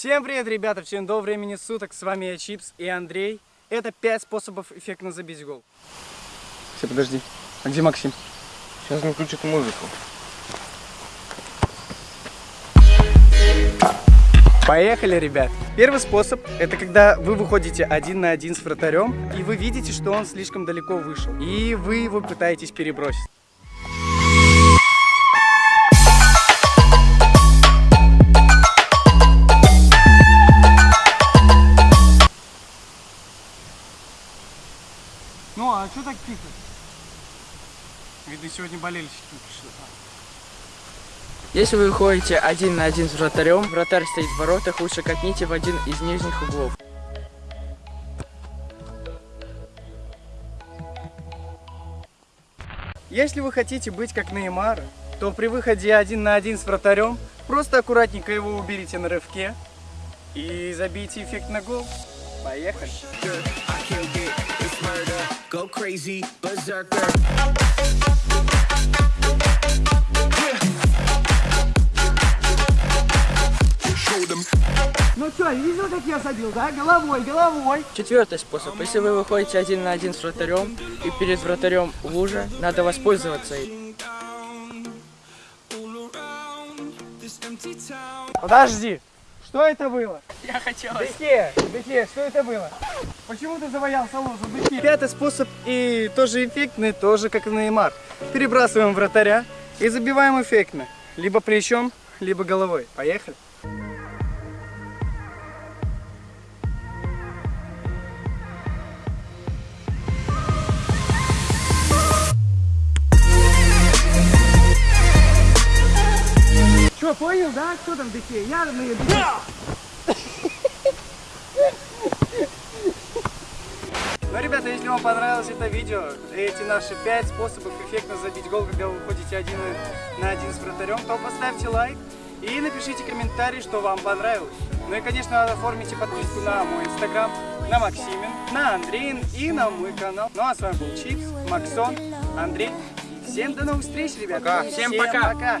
Всем привет, ребята! Всем доброго времени суток! С вами я Чипс и Андрей. Это 5 способов эффектно забить гол. Все, подожди. А где Максим? Сейчас он включит музыку. Поехали, ребят! Первый способ – это когда вы выходите один на один с вратарем, и вы видите, что он слишком далеко вышел, и вы его пытаетесь перебросить. Что так тихо? Видно, сегодня болельщики пришли. Если вы выходите один на один с вратарем, вратарь стоит в воротах, лучше катните в один из нижних углов. Если вы хотите быть как Неймар, то при выходе один на один с вратарем просто аккуратненько его уберите на рывке и забейте эффектный гол. Поехали! Go crazy, berserker. Ну что, видел, как я забил, да? Головой, головой. Четвертый способ. Если вы выходите один на один с вратарем и перед вратарем лужа, надо воспользоваться им. Подожди, что это было? Я хотел. Беке, Беке, что это было? Почему ты завоялся лужу, Беке? Пятый способ и тоже эффектный, тоже как и Неймар. Перебрасываем вратаря и забиваем эффектно. Либо плечом, либо головой. Поехали. Что, понял, да? Кто там Беке? Я на Беке. Ну, ребята, если вам понравилось это видео, эти наши 5 способов эффектно забить гол, когда вы выходите один на один с вратарем, то поставьте лайк и напишите комментарий, что вам понравилось. Ну и, конечно, оформите подписку на мой инстаграм, на Максимин, на Андреин и на мой канал. Ну а с вами был Чипс, Максон, Андрей. Всем до новых встреч, ребята. Пока. Всем пока. пока.